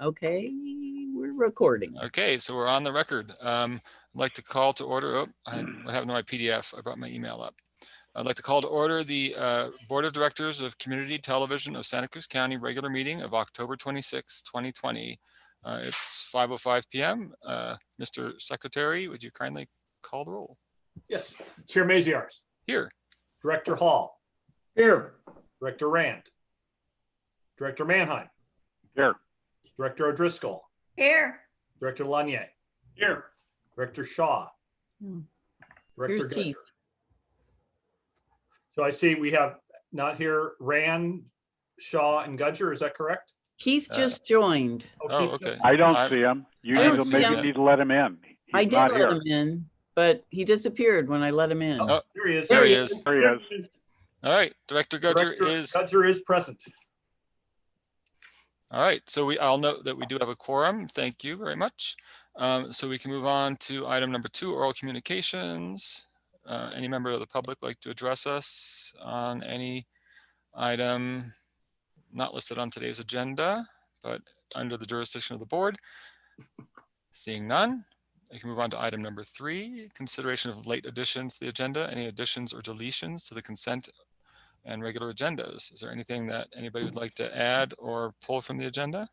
Okay, we're recording. Okay, so we're on the record. Um, I'd like to call to order, oh, I I have no my PDF, I brought my email up. I'd like to call to order the uh, Board of Directors of Community Television of Santa Cruz County regular meeting of October 26, 2020. Uh, It's 5:05 PM. Uh, Mr. Secretary, would you kindly call the roll? Yes, Chair Maziarz, Here, Director Hall, Here. Director Rand, Director Manheim, Here. Director O'Driscoll, Here. Director Lanier, Here. Director Shaw, Hmm. Director Here's Keith. So I see we have not here Rand, Shaw, and Gudger, is that correct? Keith Uh, just joined. oh, okay. I don't I- see him. You I need don't to, see maybe him. you need to let him in. I did not let here. him in, but he disappeared when I let him in. Oh, There he is. There he is. There he is. All right, Director Gudger Director is, Gudger is present. All right, so we, I'll note that we do have a quorum. Thank you very much. Um, So we can move on to item number two, oral communications. Uh, Any member of the public like to address us on any item not listed on today's agenda, but under the jurisdiction of the board? Seeing none, I can move on to item number three, consideration of late additions to the agenda. Any additions or deletions to the consent and regular agendas? Is there anything that anybody would like to add or pull from the agenda?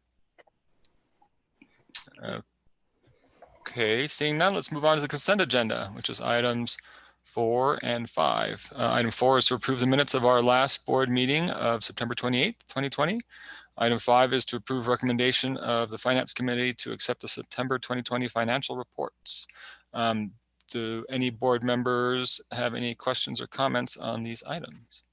Okay, seeing none, let's move on to the consent agenda, which is items four and five. Uh, Item four is to approve the minutes of our last board meeting of September 28th, 2020. Item five is to approve recommendation of the Finance Committee to accept the September 2020 financial reports. Um, Do any board members have any questions or comments on these items?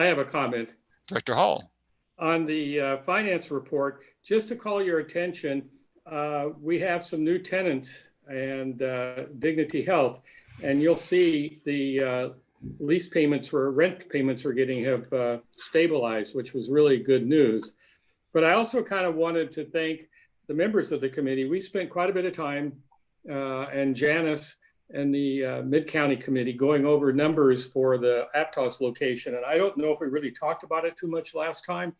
I have a comment Director Hall? on the uh, finance report. Just to call your attention, uh, we have some new tenants and uh, Dignity Health. And you'll see the uh, lease payments or rent payments we're getting have uh, stabilized, which was really good news. But I also kind of wanted to thank the members of the committee. We spent quite a bit of time uh, and Janice and the uh, Mid-County Committee going over numbers for the Aptos location. And I don't know if we really talked about it too much last time,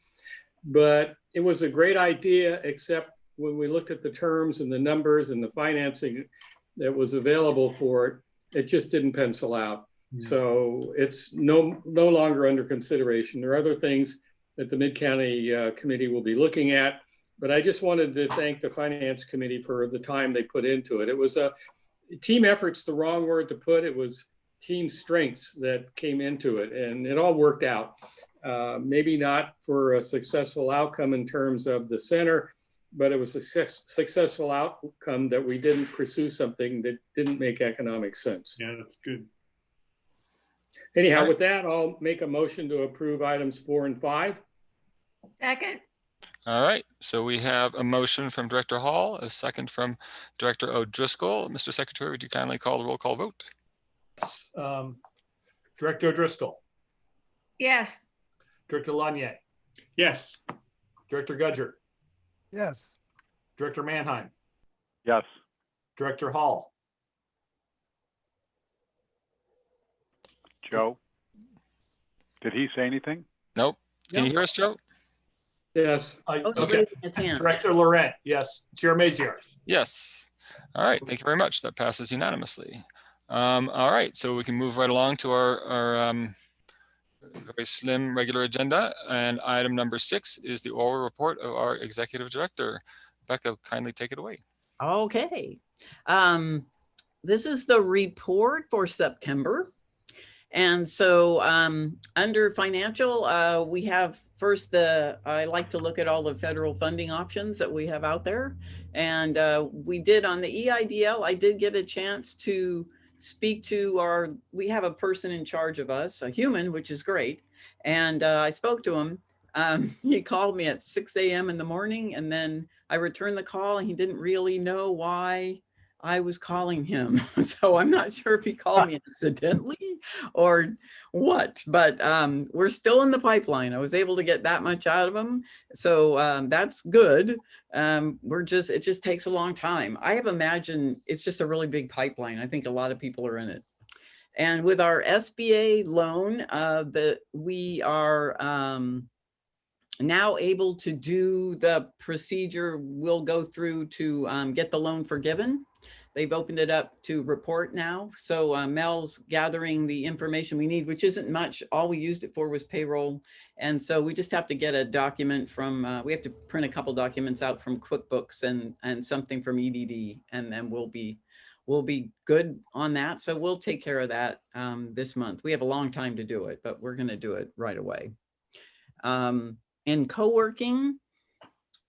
but it was a great idea, except when we looked at the terms and the numbers and the financing that was available for it, it just didn't pencil out. So it's no, no longer under consideration. There are other things that the Mid-County uh, Committee will be looking at, but I just wanted to thank the Finance Committee for the time they put into it. It was a, team effort's the wrong word to put. It was team strengths that came into it and it all worked out. Uh, maybe not for a successful outcome in terms of the center, but it was a success, successful outcome that we didn't pursue something that didn't make economic sense. Yeah, that's good. Anyhow, with that, I'll make a motion to approve items four and five. Second. All right, so we have a motion from Director Hall, a second from Director O'Driscoll. Mr. Secretary, would you kindly call the roll call vote? Um, Director O'Driscoll, Yes. Director Lanier, Yes. Director Gudger, yes, Director Manheim, Yes. Director Hall, Joe? Did he say anything? Nope. Can you hear us, Joe? Yes, I- Oh, okay, raised his hand. Director Laurent, yes, Chair Maziarz. Yes. All right, thank you very much. That passes unanimously. Um, all right, so we can move right along to our, our um, very slim regular agenda. And item number six is the oral report of our executive director. Becca, kindly take it away. Okay. Um, this is the report for September. And so um, under financial, uh, we have first the, I like to look at all the federal funding options that we have out there. And uh, we did on the EIDL, I did get a chance to speak to our, we have a person in charge of us, a human, which is great. And uh, I spoke to him. Um, he called me at 6 a.m. in the morning and then I returned the call and he didn't really know why I was calling him. So I'm not sure if he called me accidentally or what, but um, we're still in the pipeline. I was able to get that much out of him. So um, that's good. Um, we're just, it just takes a long time. I have imagined it's just a really big pipeline. I think a lot of people are in it. And with our SBA loan, uh, the, we are, um, now able to do the procedure we'll go through to um, get the loan forgiven. They've opened it up to report now. So uh, Mel's gathering the information we need, which isn't much. All we used it for was payroll. And so we just have to get a document from, uh, we have to print a couple documents out from QuickBooks and, and something from EDD, and then we'll be, we'll be good on that. So we'll take care of that um, this month. We have a long time to do it, but we're gonna do it right away. Um, in co-working,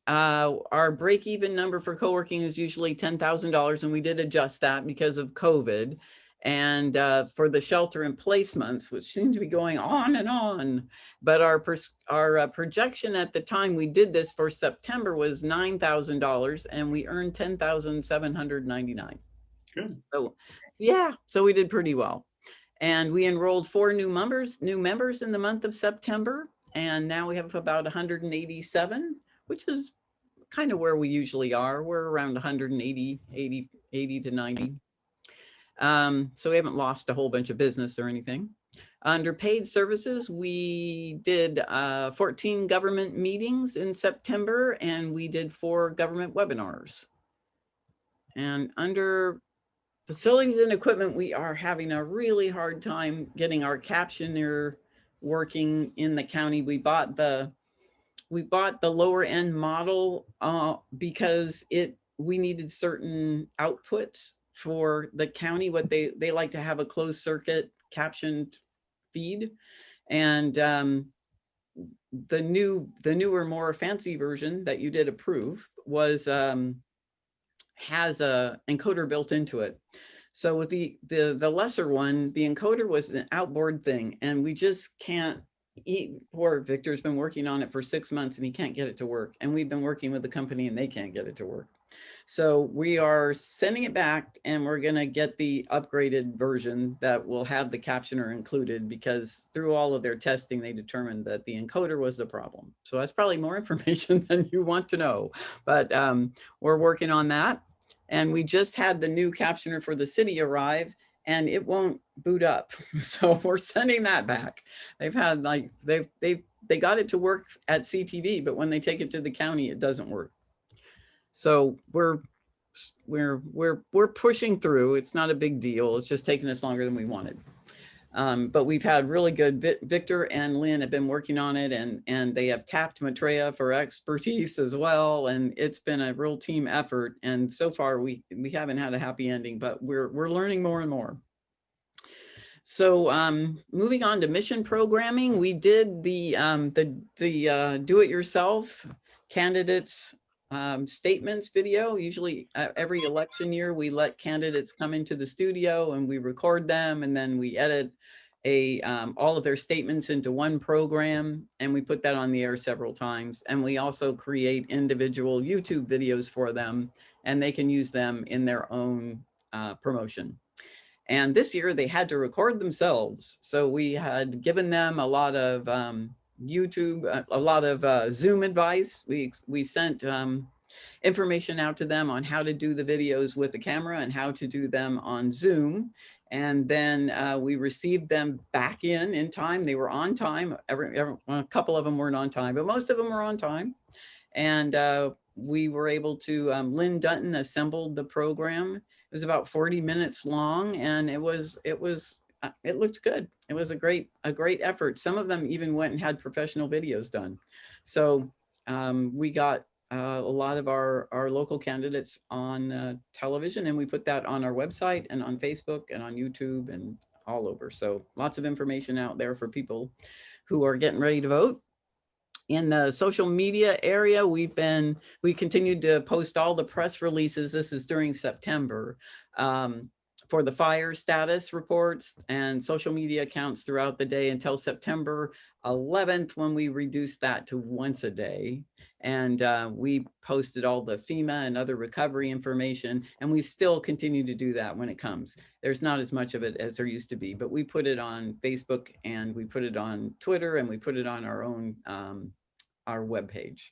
uh, our break-even number for co-working is usually ten thousand dollars, and we did adjust that because of COVID. And uh, for the shelter in place months, which seem to be going on and on, but our our uh, projection at the time we did this for September was nine thousand dollars, and we earned ten thousand seven hundred ninety-nine. Good. So, yeah, so we did pretty well. And we enrolled four new members, new members in the month of September. And now we have about 187, which is kind of where we usually are. We're around 180, 80, 80 to 90. Um, so we haven't lost a whole bunch of business or anything. Under paid services, we did uh, 14 government meetings in September and we did four government webinars. And under facilities and equipment, we are having a really hard time getting our captioner working in the county. We bought the we bought the lower end model uh, because it we needed certain outputs for the county. What they they like to have a closed circuit captioned feed, and um, the new the newer more fancy version that you did approve was um, has a encoder built into it. So with the, the, the lesser one, the encoder was an outboard thing and we just can't eat. Poor Victor's been working on it for six months and he can't get it to work. And we've been working with the company and they can't get it to work. So we are sending it back and we're gonna get the upgraded version that will have the captioner included because through all of their testing, they determined that the encoder was the problem. So that's probably more information than you want to know, but um, we're working on that. And we just had the new captioner for the city arrive and it won't boot up. So we're sending that mm-hmm. back. They've had like, they've, they they got it to work at CTV, but when they take it to the county, it doesn't work. So we're, we're, we're, we're pushing through. It's not a big deal. It's just taking us longer than we wanted. Um, but we've had really good, Victor and Lynn have been working on it and, and they have tapped Maitreya for expertise as well. And it's been a real team effort. And so far we, we haven't had a happy ending, but we're, we're learning more and more. So um, moving on to mission programming, we did the, um, the, the uh, do-it-yourself candidates um, statements video. Usually uh, every election year, we let candidates come into the studio and we record them and then we edit a um, all of their statements into one program and we put that on the air several times. And we also create individual YouTube videos for them and they can use them in their own uh, promotion. And this year they had to record themselves. So we had given them a lot of um, YouTube, a, a lot of uh, Zoom advice. We, we sent um, information out to them on how to do the videos with the camera and how to do them on Zoom. And then uh, we received them back in in time. They were on time. Every, every, a couple of them weren't on time, but most of them were on time. And uh, we were able to, um, Lynn Dutton assembled the program. It was about 40 minutes long and it was, it was, uh, it looked good. It was a great, a great effort. Some of them even went and had professional videos done. So um, we got uh, a lot of our, our local candidates on uh, television and we put that on our website and on Facebook and on YouTube and all over. So lots of information out there for people who are getting ready to vote. In the social media area, we've been, we continued to post all the press releases. This is during September. Um, for the fire status reports and social media accounts throughout the day until September 11th, when we reduced that to once a day. And uh, we posted all the FEMA and other recovery information, and we still continue to do that when it comes. There's not as much of it as there used to be, but we put it on Facebook and we put it on Twitter and we put it on our own, um, our webpage.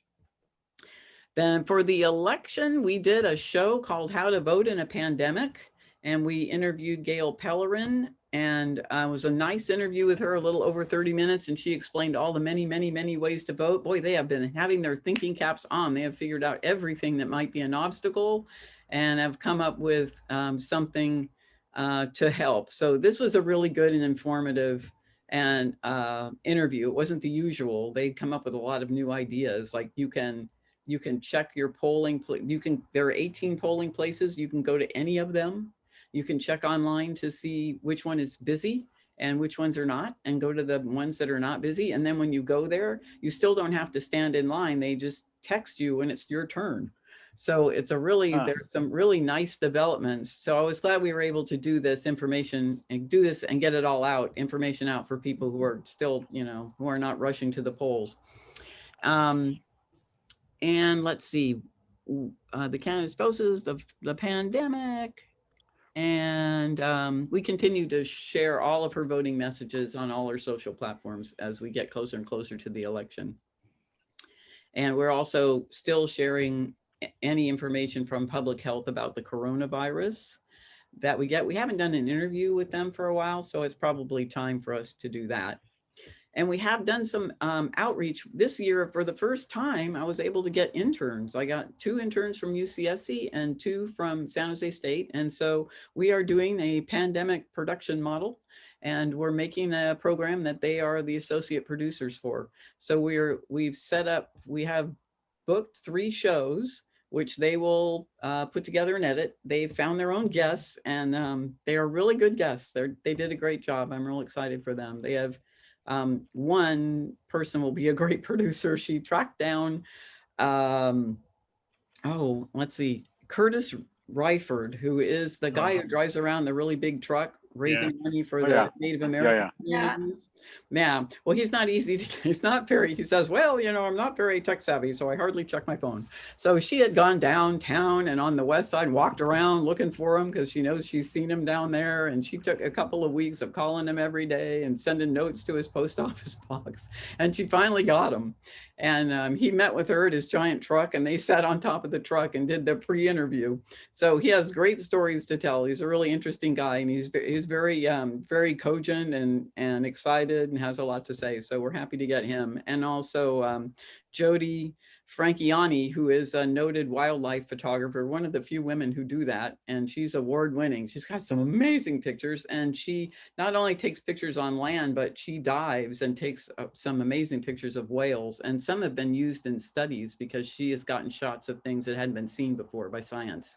Then for the election, we did a show called How to Vote in a Pandemic and we interviewed Gail Pellerin and uh, it was a nice interview with her, a little over 30 minutes, and she explained all the many, many, many ways to vote. Boy, they have been having their thinking caps on. They have figured out everything that might be an obstacle and have come up with um, something uh, to help. So this was a really good and informative and uh, interview. It wasn't the usual. They come up with a lot of new ideas. Like you can you can check your polling. You can there are 18 polling places. You can go to any of them. You can check online to see which one is busy and which ones are not and go to the ones that are not busy. And then when you go there, you still don't have to stand in line. They just text you when it's your turn. So it's a really, Huh. there's some really nice developments. So I was glad we were able to do this information and do this and get it all out, information out for people who are still, you know, who are not rushing to the polls. Um, and let's see, uh, the candidates spouses, the, the pandemic. And um, we continue to share all of her voting messages on all our social platforms as we get closer and closer to the election. And we're also still sharing any information from public health about the coronavirus that we get. We haven't done an interview with them for a while, so it's probably time for us to do that. And we have done some um, outreach this year. For the first time, I was able to get interns. I got two interns from UCSC and two from San Jose State. And so we are doing a pandemic production model and we're making a program that they are the associate producers for. So we're, we've set up, we have booked three shows, which they will uh, put together and edit. They found their own guests and um, they are really good guests. They're, they did a great job. I'm real excited for them. They have um, one person will be a great producer. She tracked down, um, oh, let's see, Curtis Ryford, who is the guy who drives around the really big truck raising money for Oh, the yeah. Native. American Yeah. communities. Yeah, well, he's not easy. To, he's not very, he says, well, you know, I'm not very tech savvy, so I hardly check my phone. So she had gone downtown and on the west side, walked around looking for him because she knows she's seen him down there. And she took a couple of weeks of calling him every day and sending notes to his post office box. And she finally got him. And um, he met with her at his giant truck and they sat on top of the truck and did the pre-interview. So he has great stories to tell. He's a really interesting guy and he's, ve- he's very, um, very cogent and, and excited and has a lot to say. So we're happy to get him. And also um, Jody Franchiani, who is a noted wildlife photographer, one of the few women who do that. And she's award winning. She's got some amazing pictures. And she not only takes pictures on land, but she dives and takes some amazing pictures of whales. And some have been used in studies because she has gotten shots of things that hadn't been seen before by science,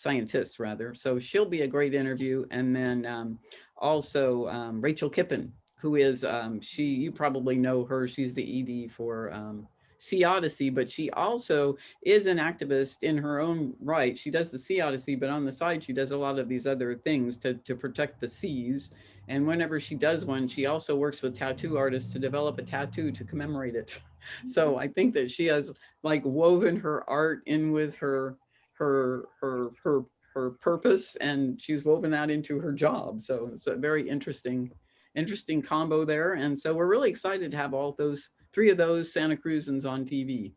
scientists rather. So she'll be a great interview. And then um, also um, Rachel Kippen, who is, um, she, you probably know her. She's the ED for um, Sea Odyssey, but she also is an activist in her own right. She does the Sea Odyssey, but on the side, she does a lot of these other things to, to protect the seas. And whenever she does one, she also works with tattoo artists to develop a tattoo to commemorate it. So I think that she has like woven her art in with her, her, her, her, her purpose, and she's woven that into her job. So it's a very interesting, interesting combo there. And so we're really excited to have all those three of those Santa Cruzans on TV.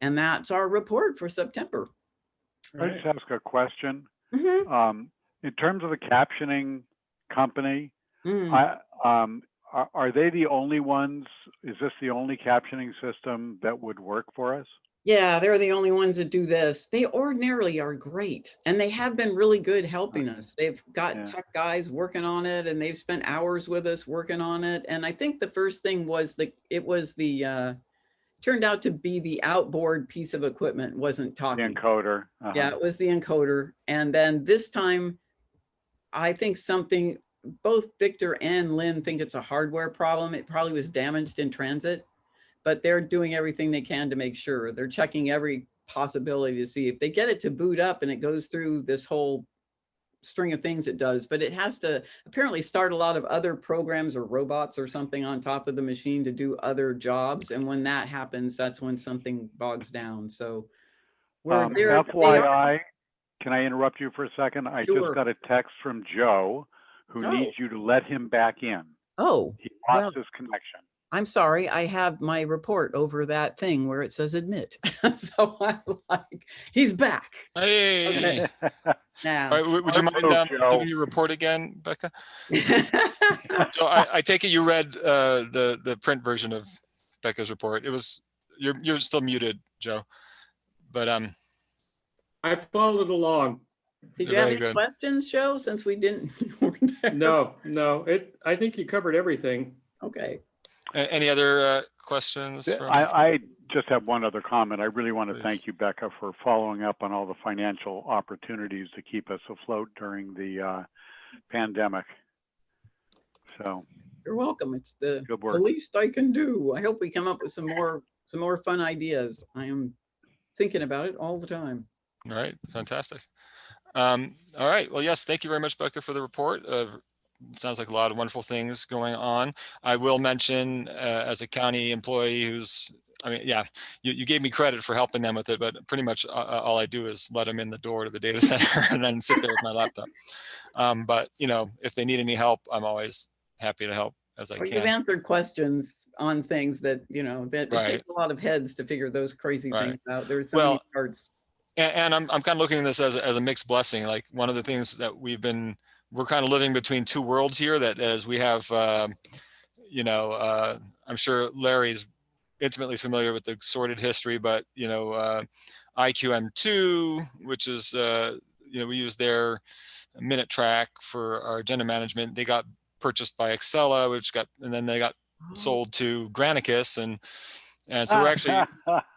And that's our report for September. Can I just ask a question? Mhm, Um, in terms of the captioning company, mhm. I, um, are, are they the only ones? Is this the only captioning system that would work for us? Yeah, they're the only ones that do this. They ordinarily are great and they have been really good helping us. They've got Yeah. tech guys working on it and they've spent hours with us working on it. And I think the first thing was the, it was the, uh, turned out to be the outboard piece of equipment wasn't The talking. encoder? uh-huh. Yeah, it was the encoder. And then this time, I think something, both Victor and Lynn think it's a hardware problem. It probably was damaged in transit, but they're doing everything they can to make sure. They're checking every possibility to see if they get it to boot up and it goes through this whole string of things it does, but it has to apparently start a lot of other programs or robots or something on top of the machine to do other jobs. And when that happens, that's when something bogs down. So we're Um, there. FYI, can I interrupt you for a second? I Sure. just got a text from Joe who Oh. needs you to let him back in. Oh, He Well- lost his connection. I'm sorry, I have my report over that thing where it says admit. So I'm like, he's back Hey, all now. right, would would you mind um, giving your report again, Becca? So I, I take it you read uh, the, the print version of Becca's report. It was, you're, you're still muted, Joe. But um, I followed along. Did you have any good. questions, Joe, since we didn't? No, no, it, I think you covered everything. Okay. A- any other uh, questions? From- I, I just have one other comment. I really want to Please. thank you, Becca, for following up on all the financial opportunities to keep us afloat during the uh, pandemic. So, You're welcome. It's the the least I can do. I hope we come up with some more, some more fun ideas. I am thinking about it all the time. All right, fantastic. Um, all right, well, yes, thank you very much, Becca, for the report. Uh, sounds like a lot of wonderful things going on. I will mention, uh, as a county employee who's, I mean, yeah, you, you gave me credit for helping them with it, but pretty much uh, uh, all I do is let them in the door to the data center and then sit there with my laptop. Um, but you know, if they need any help, I'm always happy to help as I Or You've answered questions on things that, you know, that it Right. takes a lot of heads to figure those crazy Right. things out. There's so many Well, parts. And, and I'm, I'm kind of looking at this as, as a mixed blessing. Like one of the things that we've been, we're kind of living between two worlds here that as we have, um, you know, uh, I'm sure Larry's intimately familiar with the sordid history, but you know, uh, IQM2, which is, uh, you know, we use their MinuteTraq for our agenda management. They got purchased by Accela, which got, and then they got sold to Granicus and, and so we're actually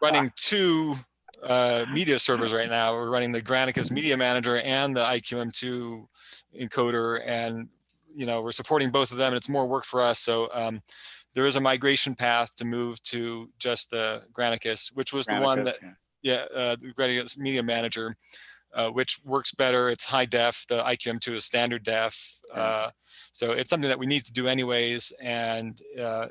running two uh, media servers right now. We're running the Granicus Media Manager and the IQM2 encoder, and you know we're supporting both of them. And it's more work for us. So um, there is a migration path to move to just the Granicus, which was the one that yeah. yeah, uh, the Granicus Media Manager, uh, which works better. It's high def. The IQM2 is standard def. Uh, so it's something that we need to do anyways, and uh,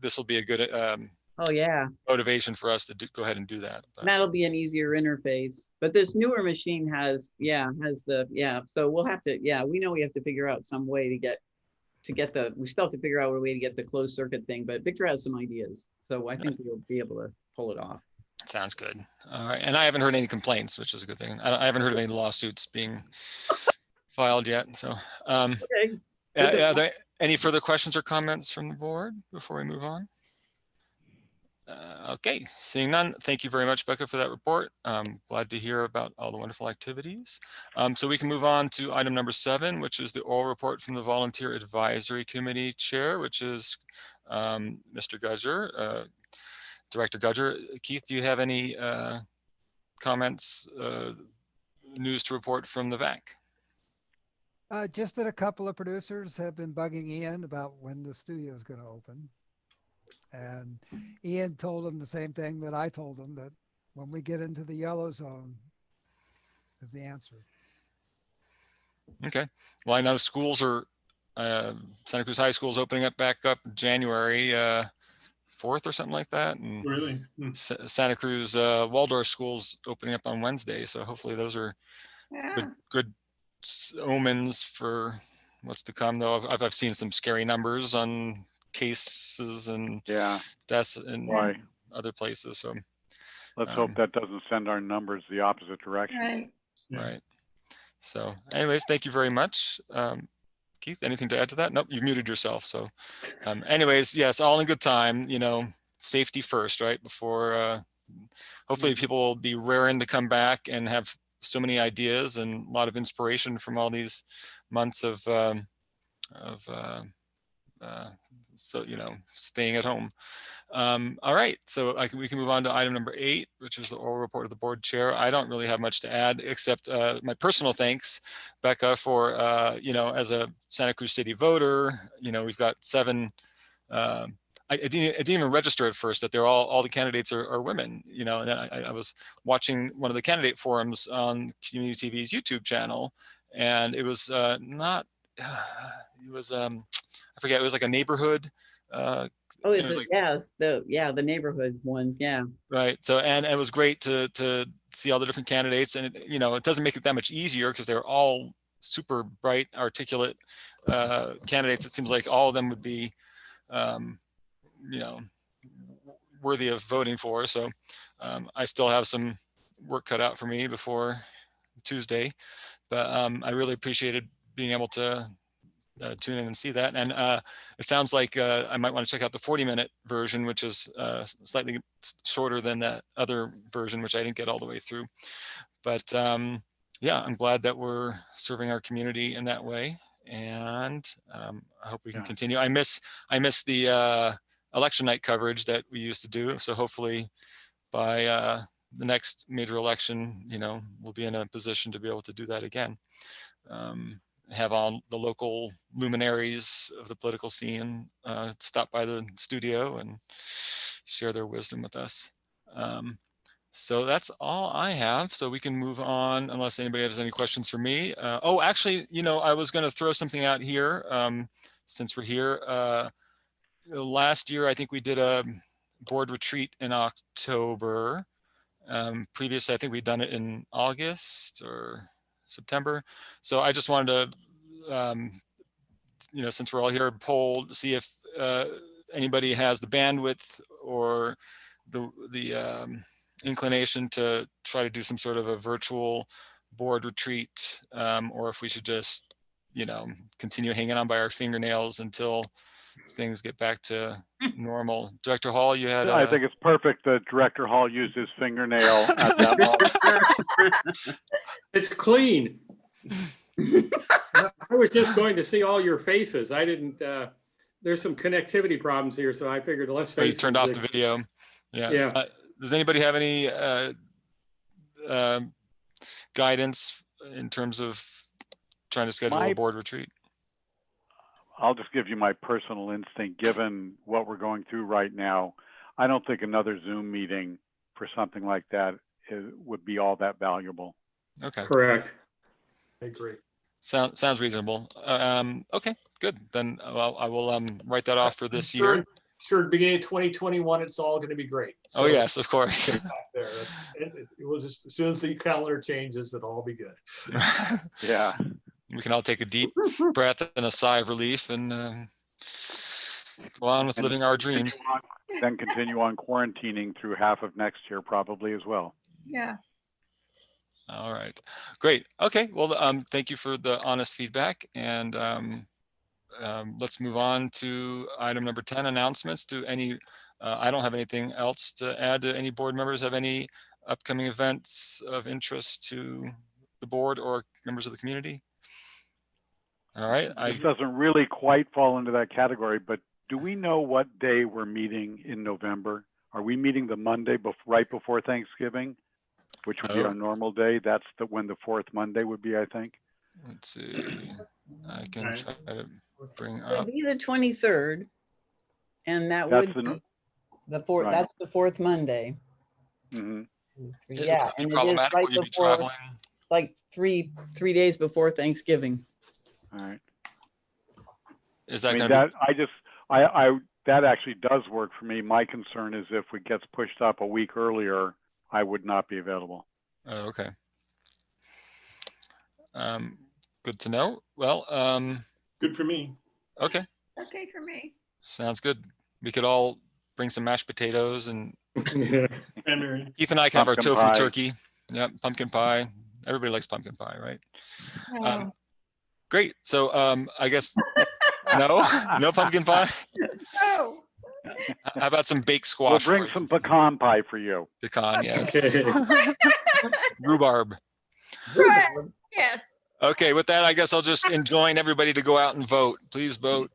this will be a good um, Oh, yeah. motivation for us to do, go ahead and do that. But- That'll be an easier interface. But this newer machine has, yeah, has the, yeah. So we'll have to, yeah, we know we have to figure out some way to get, to get the, we still have to figure out a way to get the closed circuit thing, but Victor has some ideas. So I think we'll be able to pull it off. Sounds good. All right. And I haven't heard any complaints, which is a good thing. I, I haven't heard of any lawsuits being filed yet. So, um, Okay. uh, are there any further questions or comments from the board before we move on? Uh, okay, seeing none, thank you very much, Becca, for that report. Um, glad to hear about all the wonderful activities. Um, so we can move on to item number seven, which is the oral report from the Volunteer Advisory Committee Chair, which is um, Mr. Gudger, uh, Director Gudger. Keith, do you have any uh, comments, uh, news to report from the VAC? Uh, just that a couple of producers have been bugging Ian about when the studio is going to open. And Ian told them the same thing that I told them that when we get into the yellow zone is the answer. Okay. Well, I know schools are, uh, Santa Cruz High School is opening up back up January uh, 4th or something like that. And Really? Hmm. Santa Cruz uh, Waldorf School's opening up on Wednesday. So hopefully those are Yeah. good, good omens for what's to come though. I've, I've seen some scary numbers on cases and Yeah, deaths in why? other places. So, Let's Um, hope that doesn't send our numbers the opposite direction. Right. Yeah. right. So anyways, thank you very much. Um, Keith, anything to add to that? Nope, you've muted yourself. So um, anyways, yes, all in good time, you know, safety first, right? Before, uh, hopefully people will be raring to come back and have so many ideas and a lot of inspiration from all these months of, um, of, uh, uh, so, you know, staying at home. Um, all right, so I can, we can move on to item number eight, which is the oral report of the board chair. I don't really have much to add, except uh, my personal thanks, Becca, for, uh, you know, as a Santa Cruz City voter, you know, we've got seven, um, I, I didn't, I didn't even register at first that they're all, all the candidates are, are women, you know, and then I, I was watching one of the candidate forums on Community TV's YouTube channel, and it was uh, not, it was, um, I forget, it was like a neighborhood uh, Oh, it it's, a- like- yes, the, yeah, the neighborhood one. Yeah. Right. So, and it was great to, to see all the different candidates and, it, you know, it doesn't make it that much easier because they're all super bright, articulate uh, candidates. It seems like all of them would be, um, you know, worthy of voting for. So um, I still have some work cut out for me before Tuesday, but um, I really appreciated being able to uh, tune in and see that. And uh, it sounds like uh, I might want to check out the 40 minute version, which is uh, slightly shorter than that other version, which I didn't get all the way through. But um, yeah, I'm glad that we're serving our community in that way. And um, I hope we can Yeah. continue. I miss I miss the uh, election night coverage that we used to do. So hopefully by uh, the next major election, you know, we'll be in a position to be able to do that again. Um, have all the local luminaries of the political scene uh, stop by the studio and share their wisdom with us. Um, so that's all I have. So we can move on unless anybody has any questions for me. Uh, oh, actually, you know, I was going to throw something out here um, since we're here. Uh, last year, I think we did a board retreat in October. Um, previously, I think we'd done it in August or September. So I just wanted to, um, you know, since we're all here, poll see if uh, anybody has the bandwidth or the the um, inclination to try to do some sort of a virtual board retreat, um, or if we should just, you know, continue hanging on by our fingernails until things get back to normal. Director Hall, you had. I uh, think it's perfect that Director Hall used his fingernail at that moment. It's clean. I was just going to see all your faces. I didn't, uh, there's some connectivity problems here, so I figured let's Oh, you turned off the video. Yeah. Yeah. Uh, Does anybody have any uh, um, guidance in terms of trying to schedule a board retreat? I'll just give you my personal instinct, given what we're going through right now. I don't think another Zoom meeting for something like that is, would be all that valuable. Okay, Correct. I agree. sounds sounds reasonable. Um, okay, good. Then I'll, I will um, write that off for this Sure- year. Sure, beginning of twenty twenty-one, it's all gonna be great. Oh, yes, of course. there. It, it- it will just, as soon as the calendar changes, it'll all be good. Yeah. We can all take a deep breath and a sigh of relief and um, go on with And living our dreams. Continue on- Then continue on quarantining through half of next year probably as well. Yeah. All right, great. Okay, well, um, thank you for the honest feedback and um, um, let's move on to item number 10, announcements. Do any, uh, I don't have anything else to add. Do any board members have any upcoming events of interest to the board or members of the community? All right, I, This doesn't really quite fall into that category, but do we know what day we're meeting in November? Are we meeting the Monday bef- right before Thanksgiving? Which would be Oh. our normal day? That's the, when the fourth Monday would be, I think. let's see, I can Right. try to bring It'll up, be the twenty-third. And that That's would the be no- the fourth, right. that's the fourth Monday. Mhm. it Yeah. would be and it is problematic, right will you be before- traveling? Like three, three days before Thanksgiving. All right. Is that I that mean, gonna that, I just, I, I, that actually does work for me. My concern is if it gets pushed up a week earlier, I would not be available. Oh, okay. Um, good to know. Well, um, Good for me. okay, Okay for me. sounds good. We could all bring some mashed potatoes and And Mary, Keith and I can have our Pumpkin tofu pie. turkey. Yep, pumpkin pie. Everybody likes pumpkin pie, right? Oh, Um, great. So, um, I guess, no, no pumpkin pie. Oh, How about some baked We'll squash? bring some pecan pie for you. Pecan, yes. Okay. Rhubarb. Right. Yes. Okay, with that, I guess I'll just enjoin everybody to go out and vote. Please vote,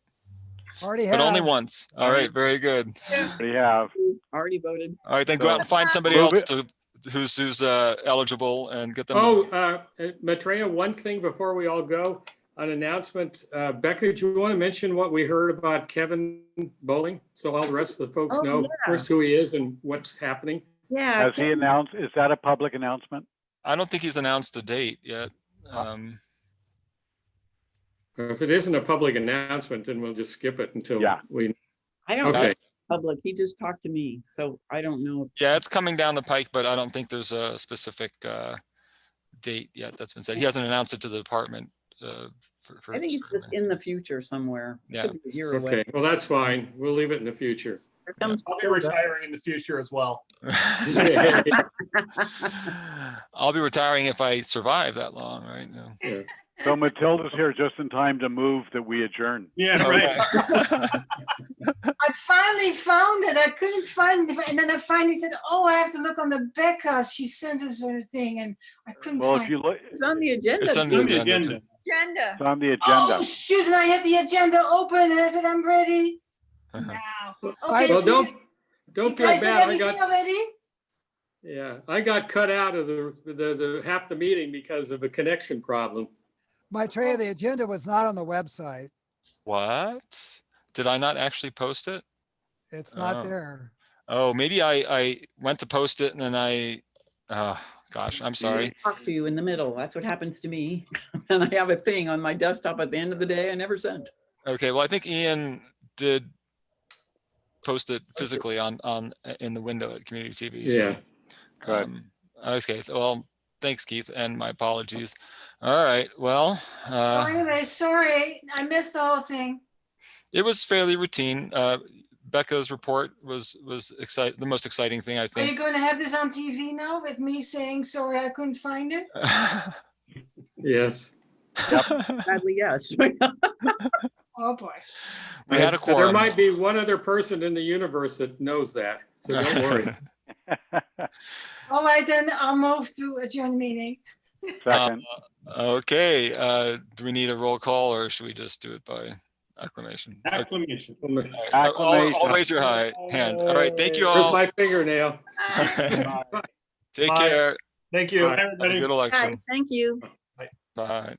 Already have. but only once. All right, very good. We have. Already voted. All right, then go out and find somebody else to, who's, who's, uh, eligible and get them. Oh, uh, Maitreya, one thing before we all go, an announcement. Uh, Becca, do you want to mention what we heard about Kevin Bowling? So all the rest of the folks Oh, know yeah. first who he is and what's happening. Yeah. Has he announced, is that a public announcement? I don't think he's announced a date yet. Um, If it isn't a public announcement, then we'll just skip it until Yeah. we, I don't know okay. Public. He just talked to me, so I don't know. yeah, it's coming down the pike, but I don't think there's a specific, uh, date yet that's been said. He hasn't announced it to the department, uh, for, for. I think it's just in the future somewhere. Yeah. could be a year away. Okay, well, that's fine. We'll leave it in the future. Here I'll be retiring in the future as well. I'll be retiring if I survive that long, right? No. So Matilda's here just in time to move that we adjourn. Yeah, right. I finally found it. I couldn't find it. And then I finally said, oh, I have to look on the Becca. She sent us her thing and I couldn't Well, if find you it. look, It's on the agenda. It's on the agenda. too. Agenda. it's on the Oh, agenda. shoot, and I had the agenda open and I said, I'm ready. Uh-huh. Now. Okay, Well, so don't, you- don't you feel guys have bad. I everything got, already? yeah, I got cut out of the, the, the, half the meeting because of a connection problem. Maitreya, the agenda was not on the website. What? Did I not actually post it? It's not Oh. there. Oh, maybe I, I went to post it and then I, oh, gosh, I'm sorry. Talk to you in the middle. That's what happens to me. And I have a thing on my desktop at the end of the day I never sent. Okay, well, I think Ian did post it physically on, on, in the window at Community TV. so, Yeah. Good. um, Okay, well, thanks, Keith, and my apologies. All right, well, So uh, anyway, sorry, I missed the whole thing. it was fairly routine. Uh, Becca's report was, was excite, the most exciting thing, I think. Are you going to have this on TV now with me saying, sorry, I couldn't find it? Yes. Sadly, yes. Oh, boy. We had a But There might be one other person in the universe that knows that, so don't worry. All right, then I'll move to adjourn meeting. Second, Okay, uh, do we need a roll call or should we just do it by acclamation? Okay, Acclamation. all right, Acclamation. raise your hi- hand. All right, thank you Here's all. my fingernail. Take Bye. care. Thank you. Bye. Have a good Hi, election. Thank you. Bye.